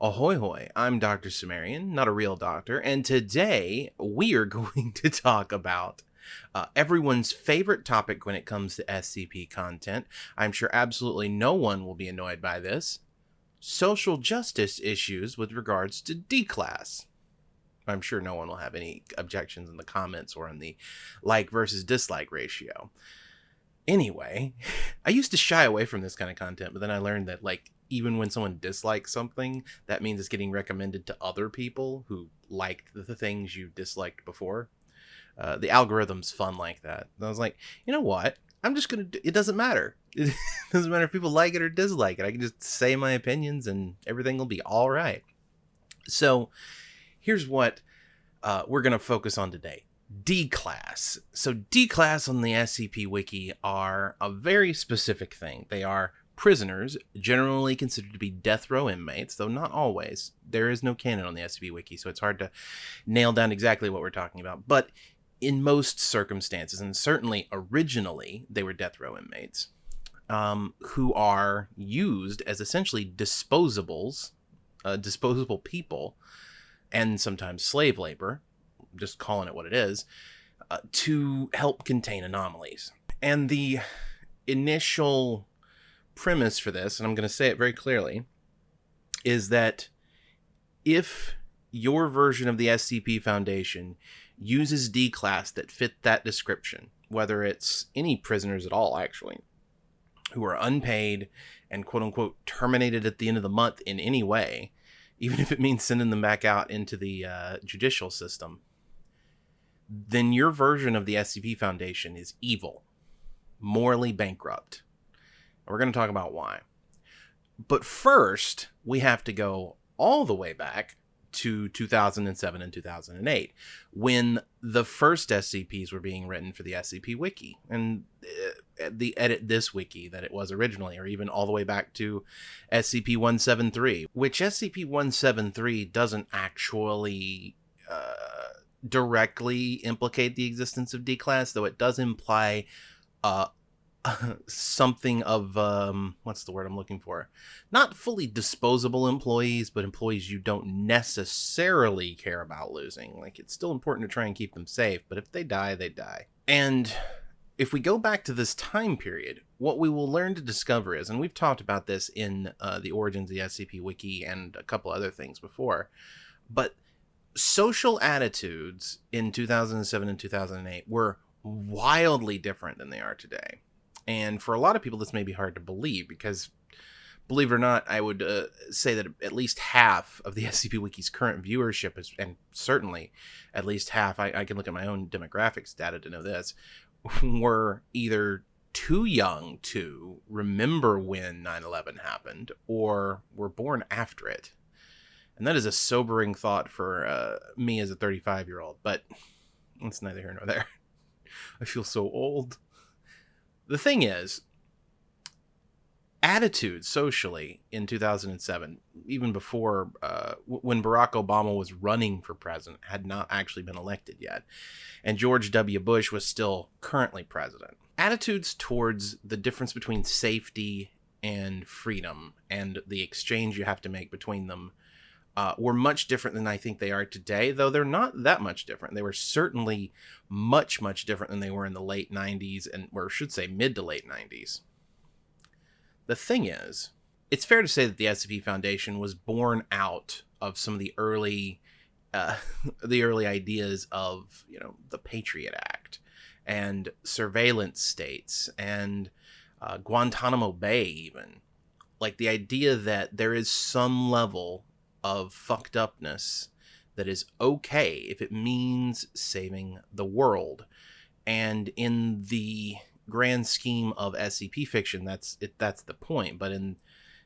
Ahoy hoy, I'm Dr. Cimmerian, not a real doctor, and today we are going to talk about uh, everyone's favorite topic when it comes to SCP content. I'm sure absolutely no one will be annoyed by this social justice issues with regards to D class. I'm sure no one will have any objections in the comments or in the like versus dislike ratio. Anyway, I used to shy away from this kind of content, but then I learned that like even when someone dislikes something, that means it's getting recommended to other people who liked the things you disliked before. Uh, the algorithm's fun like that. And I was like, you know what? I'm just gonna. Do, it doesn't matter. It doesn't matter if people like it or dislike it. I can just say my opinions, and everything will be all right. So, here's what uh, we're gonna focus on today. D class. So D class on the SCP Wiki are a very specific thing. They are prisoners, generally considered to be death row inmates, though not always. There is no canon on the SCP Wiki, so it's hard to nail down exactly what we're talking about. But in most circumstances, and certainly originally, they were death row inmates um, who are used as essentially disposables, uh, disposable people, and sometimes slave labor, just calling it what it is, uh, to help contain anomalies. And the initial premise for this, and I'm going to say it very clearly, is that if your version of the SCP Foundation uses D class that fit that description, whether it's any prisoners at all, actually, who are unpaid and quote unquote terminated at the end of the month in any way, even if it means sending them back out into the uh, judicial system, then your version of the SCP Foundation is evil, morally bankrupt. We're going to talk about why. But first, we have to go all the way back to 2007 and 2008 when the first SCPs were being written for the SCP Wiki and uh, the EditThis wiki that it was originally, or even all the way back to SCP 173, which SCP 173 doesn't actually. Uh, directly implicate the existence of D class, though it does imply uh, something of um, what's the word I'm looking for? Not fully disposable employees, but employees you don't necessarily care about losing. Like it's still important to try and keep them safe, but if they die, they die. And if we go back to this time period, what we will learn to discover is, and we've talked about this in uh, the origins of the SCP Wiki and a couple other things before, but social attitudes in 2007 and 2008 were wildly different than they are today. And for a lot of people, this may be hard to believe because, believe it or not, I would uh, say that at least half of the SCP Wiki's current viewership is, and certainly at least half, I, I can look at my own demographics data to know this, were either too young to remember when 9 11 happened or were born after it. And that is a sobering thought for uh, me as a 35 year old, but it's neither here nor there. I feel so old the thing is, attitude socially in 2007, even before uh, when Barack Obama was running for president, had not actually been elected yet, and George W. Bush was still currently president. Attitudes towards the difference between safety and freedom and the exchange you have to make between them uh, were much different than I think they are today, though they're not that much different. They were certainly much, much different than they were in the late 90s, and or should say mid to late 90s. The thing is, it's fair to say that the SCP Foundation was born out of some of the early, uh, the early ideas of you know the Patriot Act and surveillance states and uh, Guantanamo Bay, even like the idea that there is some level of fucked upness that is okay if it means saving the world. And in the grand scheme of SCP fiction, that's it, that's the point. But in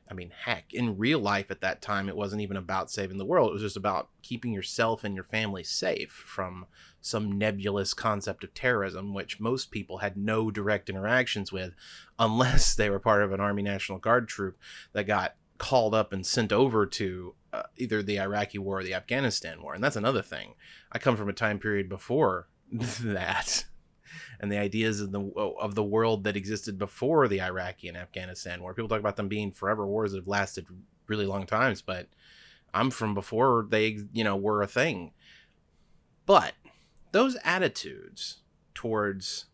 I mean, heck, in real life at that time, it wasn't even about saving the world. It was just about keeping yourself and your family safe from some nebulous concept of terrorism, which most people had no direct interactions with unless they were part of an Army National Guard troop that got called up and sent over to uh, either the Iraqi war or the Afghanistan war. And that's another thing. I come from a time period before that. And the ideas of the of the world that existed before the Iraqi and Afghanistan war. People talk about them being forever wars that have lasted really long times, but I'm from before they, you know, were a thing. But those attitudes towards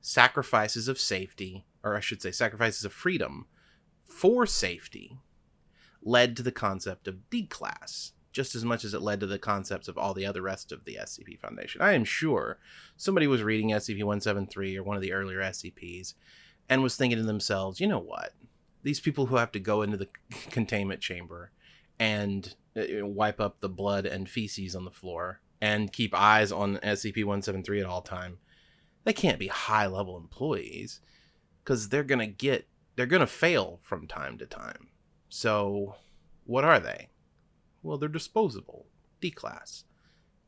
sacrifices of safety, or I should say, sacrifices of freedom for safety, led to the concept of D class, just as much as it led to the concepts of all the other rest of the SCP Foundation. I am sure somebody was reading SCP 173 or one of the earlier SCPs and was thinking to themselves, you know what? These people who have to go into the containment chamber and uh, wipe up the blood and feces on the floor and keep eyes on SCP-173 at all time. They can't be high-level employees cuz they're going to get they're going to fail from time to time. So, what are they? Well, they're disposable, D class.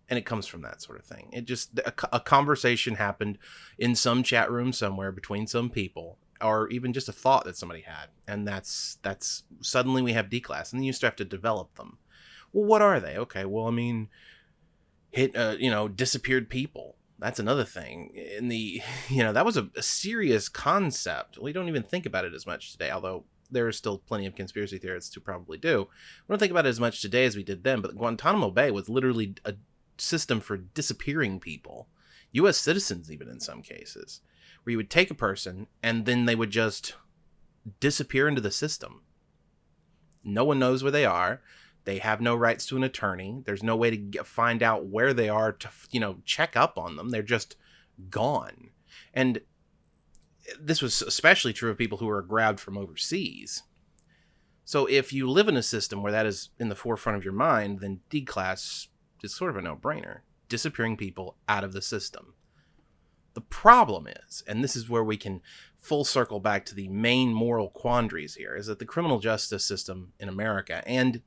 And it comes from that sort of thing. It just a, a conversation happened in some chat room somewhere between some people or even just a thought that somebody had and that's that's suddenly we have d class and then you still have to develop them well what are they okay well i mean hit uh, you know disappeared people that's another thing in the you know that was a, a, serious concept we don't even think about it as much today although there are still plenty of conspiracy theorists who probably do we don't think about it as much today as we did then but guantanamo bay was literally a system for disappearing people us citizens even in some cases where you would take a person and then they would just disappear into the system. No one knows where they are. They have no rights to an attorney. There's no way to get, find out where they are to, you know, check up on them. They're just gone. And this was especially true of people who were grabbed from overseas. So if you live in a system where that is in the forefront of your mind, then D class is sort of a no-brainer. Disappearing people out of the system. The problem is, and this is where we can full circle back to the main moral quandaries here, is that the criminal justice system in America, and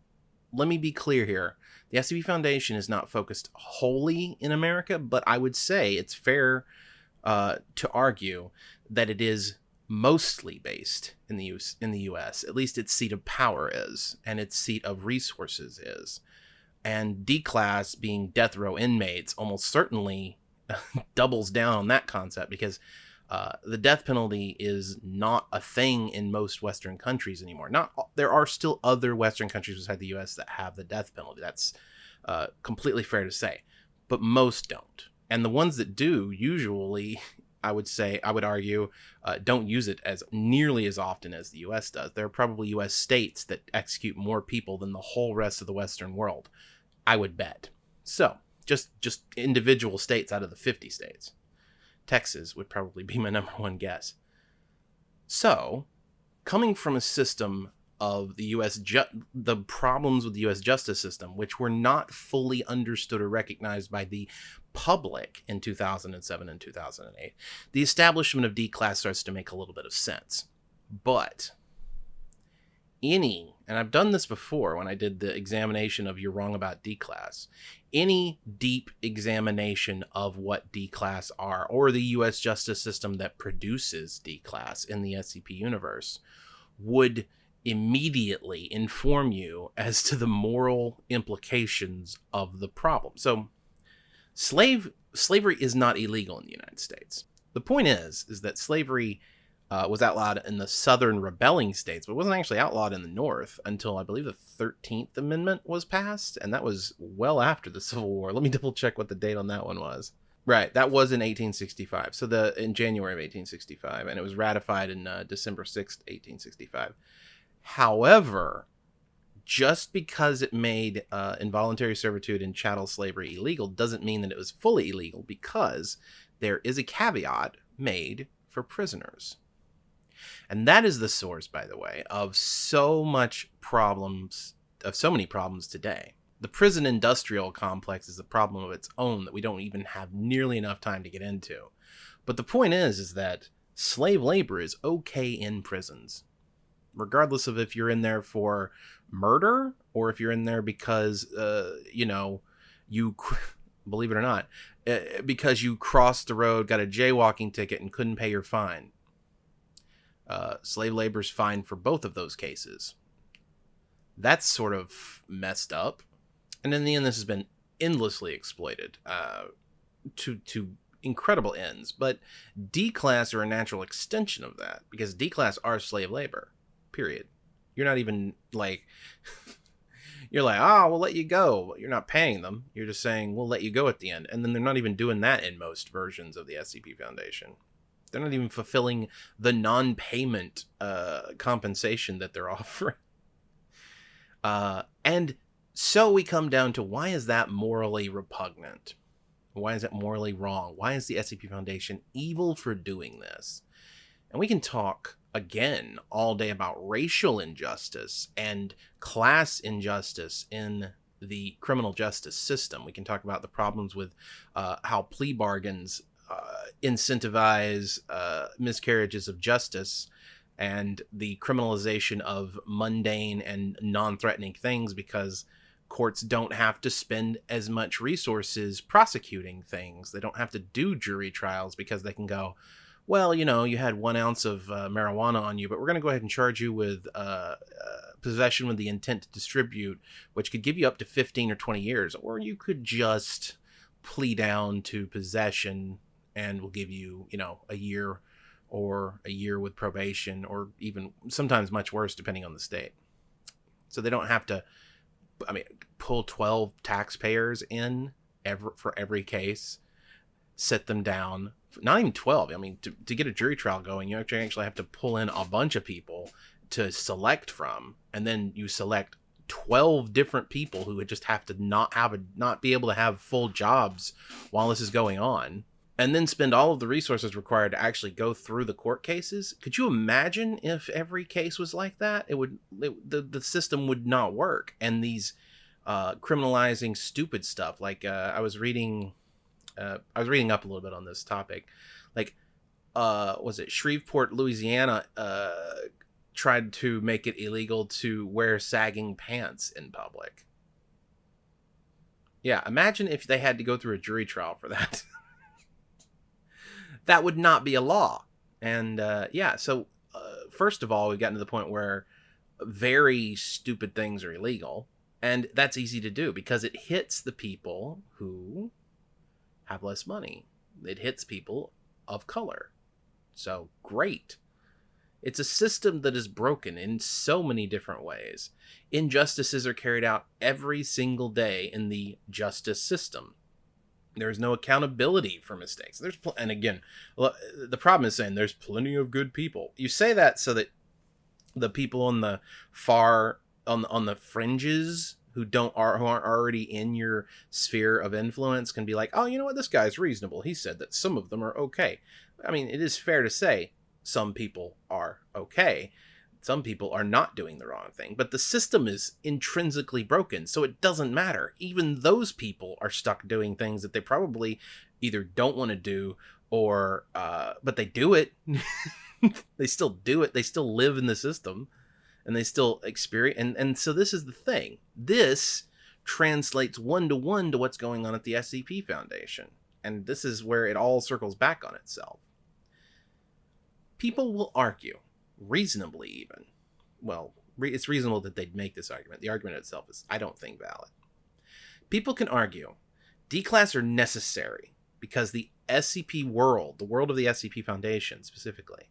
let me be clear here, the SCP Foundation is not focused wholly in America, but I would say it's fair uh, to argue that it is mostly based in the US, in the U.S. At least its seat of power is, and its seat of resources is. And D class being death row inmates almost certainly doubles down on that concept because uh, the death penalty is not a thing in most Western countries anymore. Not there are still other Western countries beside the U.S. that have the death penalty. That's uh, completely fair to say, but most don't. And the ones that do, usually, I would say, I would argue, uh, don't use it as nearly as often as the U.S. does. There are probably U.S. states that execute more people than the whole rest of the Western world. I would bet. So just just individual states out of the 50 states. Texas would probably be my number one guess. So, coming from a system of the US ju- the problems with the US justice system which were not fully understood or recognized by the public in 2007 and 2008 the establishment of D class starts to make a little bit of sense. But any, and I've done this before when I did the examination of You're Wrong About D Class, any deep examination of what D Class are, or the US justice system that produces D Class in the SCP universe, would immediately inform you as to the moral implications of the problem. So, slave slavery is not illegal in the United States. The point is, is that slavery uh, was outlawed in the southern rebelling states, but wasn't actually outlawed in the north until I believe the 13th Amendment was passed, and that was well after the Civil War. Let me double check what the date on that one was. Right, that was in 1865. So the in January of 1865, and it was ratified in uh, December 6th, 1865. However, just because it made uh, involuntary servitude and chattel slavery illegal doesn't mean that it was fully illegal because there is a caveat made for prisoners. And that is the source, by the way, of so much problems, of so many problems today. The prison industrial complex is a problem of its own that we don't even have nearly enough time to get into. But the point is, is that slave labor is okay in prisons, regardless of if you're in there for murder or if you're in there because, uh, you know, you, believe it or not, uh, because you crossed the road, got a jaywalking ticket, and couldn't pay your fine. Uh, slave labor is fine for both of those cases. That's sort of messed up. And in the end, this has been endlessly exploited uh, to to incredible ends. But D class are a natural extension of that because D class are slave labor. Period. You're not even like you're like, oh, we'll let you go. You're not paying them. You're just saying we'll let you go at the end, and then they're not even doing that in most versions of the SCP Foundation. They're not even fulfilling the non-payment uh, compensation that they're offering. Uh, and so we come down to why is that morally repugnant? Why is it morally wrong? Why is the SCP Foundation evil for doing this? And we can talk again all day about racial injustice and class injustice in the criminal justice system. We can talk about the problems with uh, how plea bargains uh, incentivize uh, miscarriages of justice and the criminalization of mundane and non-threatening things because courts don't have to spend as much resources prosecuting things. They don't have to do jury trials because they can go, well, you know, you had one ounce of uh, marijuana on you, but we're going to go ahead and charge you with uh, uh, possession with the intent to distribute, which could give you up to 15 or 20 years. Or you could just plea down to possession and we'll give you, you know, a year or a year with probation or even sometimes much worse depending on the state. So they don't have to I mean pull 12 taxpayers in every, for every case, sit them down. Not even 12. I mean to, to get a jury trial going, you actually have to pull in a bunch of people to select from and then you select 12 different people who would just have to not have a not be able to have full jobs while this is going on and then spend all of the resources required to actually go through the court cases. Could you imagine if every case was like that? It would it, the the system would not work. And these uh, criminalizing stupid stuff, like uh, I was reading, uh, I was reading up a little bit on this topic, like uh, was it Shreveport, Louisiana, uh, tried to make it illegal to wear sagging pants in public. Yeah, imagine if they had to go through a jury trial for that. that would not be a law. And uh, yeah, so uh, first of all, we've gotten to the point where very stupid things are illegal. And that's easy to do because it hits the people who have less money. It hits people of color. So great. It's a system that is broken in so many different ways. Injustices are carried out every single day in the justice system. There's no accountability for mistakes. There's pl- and again, the problem is saying there's plenty of good people. You say that so that the people on the far on on the fringes who don't are who aren't already in your sphere of influence can be like, oh, you know what, this guy's reasonable. He said that some of them are okay. I mean, it is fair to say some people are okay some people are not doing the wrong thing, but the system is intrinsically broken, so it doesn't matter. Even those people are stuck doing things that they probably either don't want to do or, uh, but they do it. they still do it. They still live in the system and they still experience. And, and so this is the thing. This translates one to one to what's going on at the SCP Foundation. And this is where it all circles back on itself. People will argue reasonably even. Well, re- it's reasonable that they'd make this argument. The argument itself is, I don't think, valid. People can argue D-class are necessary because the SCP world, the world of the SCP Foundation specifically,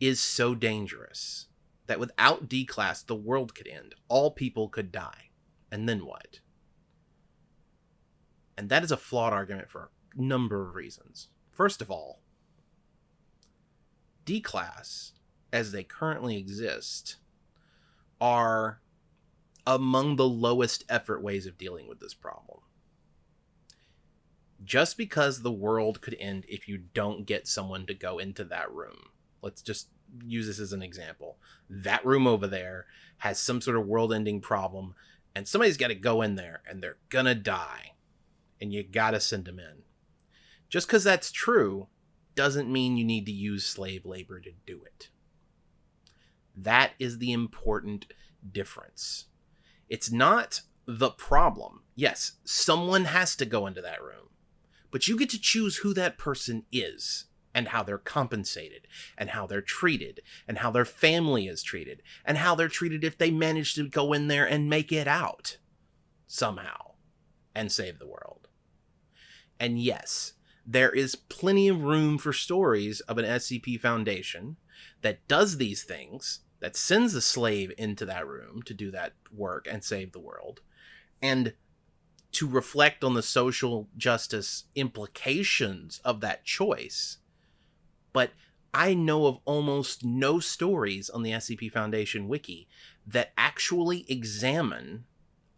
is so dangerous that without D-class, the world could end. All people could die. And then what? And that is a flawed argument for a number of reasons. First of all, D-class as they currently exist are among the lowest effort ways of dealing with this problem. Just because the world could end if you don't get someone to go into that room. Let's just use this as an example. That room over there has some sort of world ending problem, and somebody's got to go in there and they're gonna die. And you gotta send them in. Just because that's true doesn't mean you need to use slave labor to do it. That is the important difference. It's not the problem. Yes, someone has to go into that room, but you get to choose who that person is and how they're compensated and how they're treated and how their family is treated and how they're treated if they manage to go in there and make it out somehow and save the world. And yes, there is plenty of room for stories of an SCP Foundation that does these things that sends a slave into that room to do that work and save the world, and to reflect on the social justice implications of that choice. But I know of almost no stories on the SCP Foundation wiki that actually examine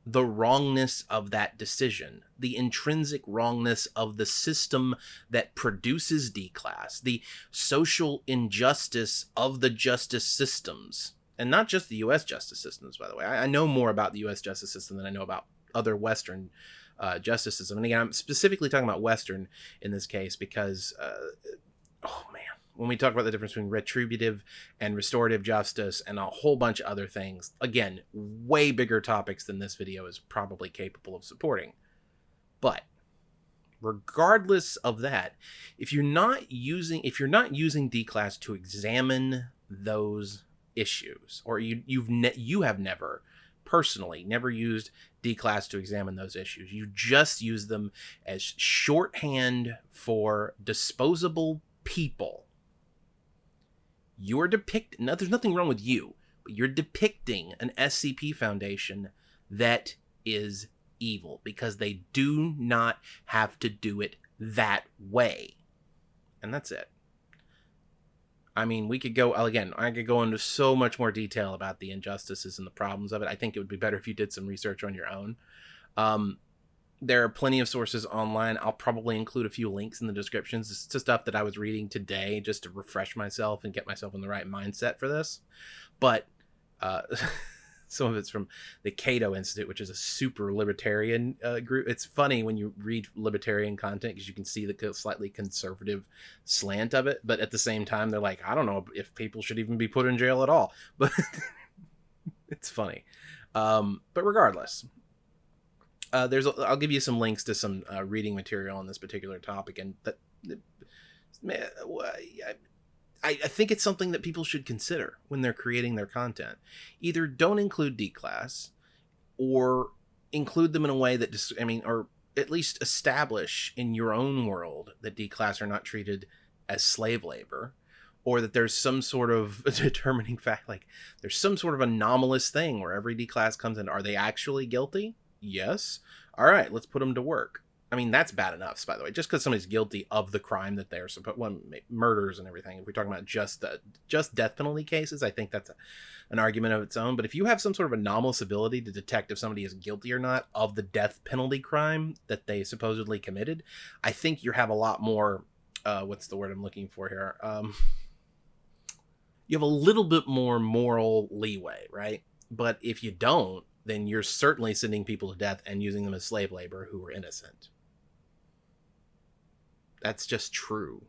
the wrongness of that decision, the intrinsic wrongness of the system that produces D class, the social injustice of the justice systems, and not just the US justice systems, by the way. I, I know more about the US justice system than I know about other Western uh, justice system. And again, I'm specifically talking about Western in this case because, uh, oh man, when we talk about the difference between retributive and restorative justice and a whole bunch of other things, again, way bigger topics than this video is probably capable of supporting. But regardless of that, if you're not using if you're not using D class to examine those issues, or you you've you have never personally never used D class to examine those issues. You just use them as shorthand for disposable people. You're depicting no, there's nothing wrong with you but you're depicting an scp foundation that is evil because they do not have to do it that way. And that's it. I mean we could go again i could go into so much more detail about the injustices and the problems of it. I think it would be better if you did some research on your own. Um, there are plenty of sources online. I'll probably include a few links in the descriptions to stuff that I was reading today just to refresh myself and get myself in the right mindset for this. But uh, some of it's from the Cato Institute, which is a super libertarian uh, group. It's funny when you read libertarian content because you can see the slightly conservative slant of it. But at the same time, they're like, I don't know if people should even be put in jail at all. But it's funny. Um, but regardless, uh, there's I'll give you some links to some uh, reading material on this particular topic, and that man, I, I think it's something that people should consider when they're creating their content. Either don't include D class, or include them in a way that just I mean, or at least establish in your own world that D class are not treated as slave labor or that there's some sort of determining fact like there's some sort of anomalous thing where every D class comes in are they actually guilty Yes. All right, let's put them to work. I mean, that's bad enough, by the way. Just because somebody's guilty of the crime that they're supposed, well, murders and everything. If we're talking about just just death penalty cases, I think that's a, an argument of its own. But if you have some sort of anomalous ability to detect if somebody is guilty or not of the death penalty crime that they supposedly committed, I think you have a lot more. Uh, what's the word I'm looking for here? Um, you have a little bit more moral leeway, right? But if you don't, then you're certainly sending people to death and using them as slave labor who were innocent. That's just true.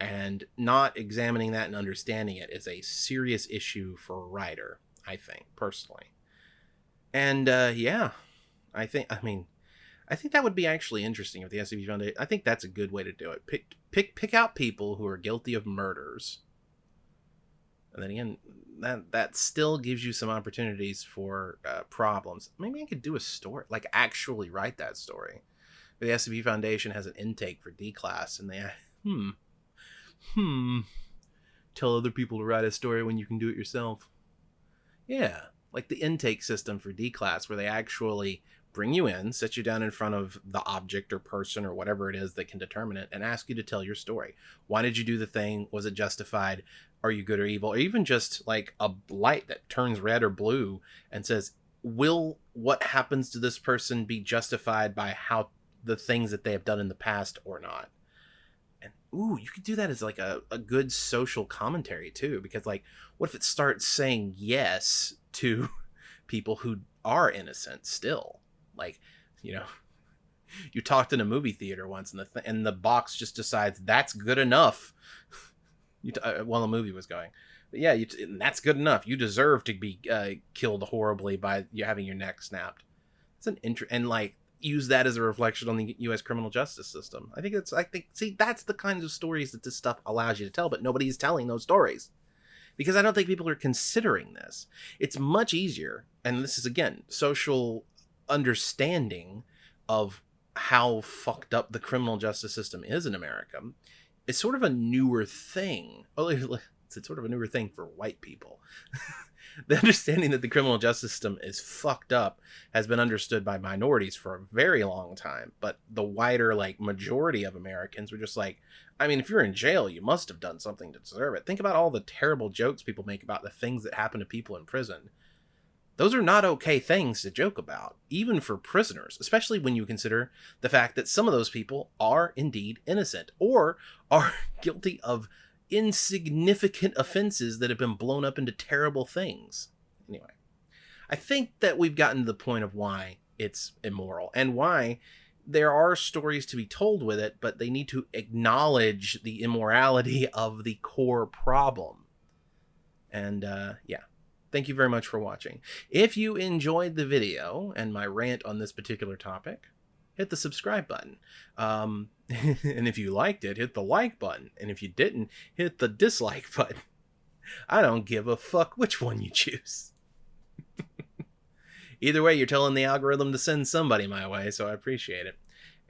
And not examining that and understanding it is a serious issue for a writer, I think, personally. And uh, yeah, I think, I mean, I think that would be actually interesting if the SCP Foundation. I think that's a good way to do it. Pick pick pick out people who are guilty of murders, and then again, that that still gives you some opportunities for uh, problems. Maybe I could do a story, like actually write that story. The SCP Foundation has an intake for D class, and they hmm hmm tell other people to write a story when you can do it yourself. Yeah, like the intake system for D class, where they actually bring you in, sit you down in front of the object or person or whatever it is that can determine it, and ask you to tell your story. Why did you do the thing? Was it justified? Are you good or evil? Or even just like a light that turns red or blue and says, Will what happens to this person be justified by how the things that they have done in the past or not? And ooh, you could do that as like a, a good social commentary too, because like, what if it starts saying yes to people who are innocent still? Like, you know, you talked in a movie theater once, and the th- and the box just decides that's good enough. you t- uh, while the movie was going, but yeah, you t- that's good enough. You deserve to be uh, killed horribly by you having your neck snapped. It's an int- and like use that as a reflection on the U.S. criminal justice system. I think it's I think see that's the kinds of stories that this stuff allows you to tell, but nobody's telling those stories because I don't think people are considering this. It's much easier, and this is again social understanding of how fucked up the criminal justice system is in America is sort of a newer thing. It's. Oh, it's sort of a newer thing for white people. the understanding that the criminal justice system is fucked up has been understood by minorities for a very long time, but the wider like majority of Americans were just like, I mean, if you're in jail, you must have done something to deserve it. Think about all the terrible jokes people make about the things that happen to people in prison. Those are not okay things to joke about, even for prisoners, especially when you consider the fact that some of those people are indeed innocent or are guilty of insignificant offenses that have been blown up into terrible things. Anyway, I think that we've gotten to the point of why it's immoral and why there are stories to be told with it, but they need to acknowledge the immorality of the core problem. And uh, yeah, thank you very much for watching. If you enjoyed the video and my rant on this particular topic, hit the subscribe button. Um, and if you liked it, hit the like button. And if you didn't, hit the dislike button. I don't give a fuck which one you choose. Either way, you're telling the algorithm to send somebody my way, so I appreciate it.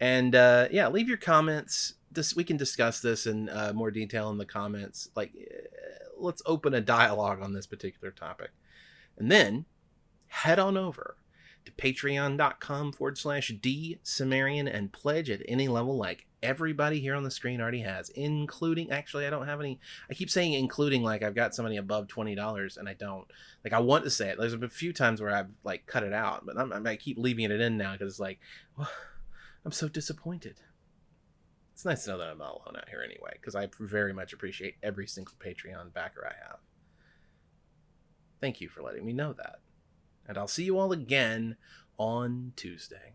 And uh, yeah, leave your comments. This we can discuss this in uh, more detail in the comments. Like, uh, let's open a dialogue on this particular topic, and then head on over to patreon.com forward slash D Cimmerian and pledge at any level like everybody here on the screen already has, including actually I don't have any I keep saying including like I've got somebody above twenty dollars and I don't. Like I want to say it. There's a few times where I've like cut it out, but I'm, i keep leaving it in now because it's like well, I'm so disappointed. It's nice to know that I'm not alone out here anyway, because I very much appreciate every single Patreon backer I have. Thank you for letting me know that and I'll see you all again on Tuesday.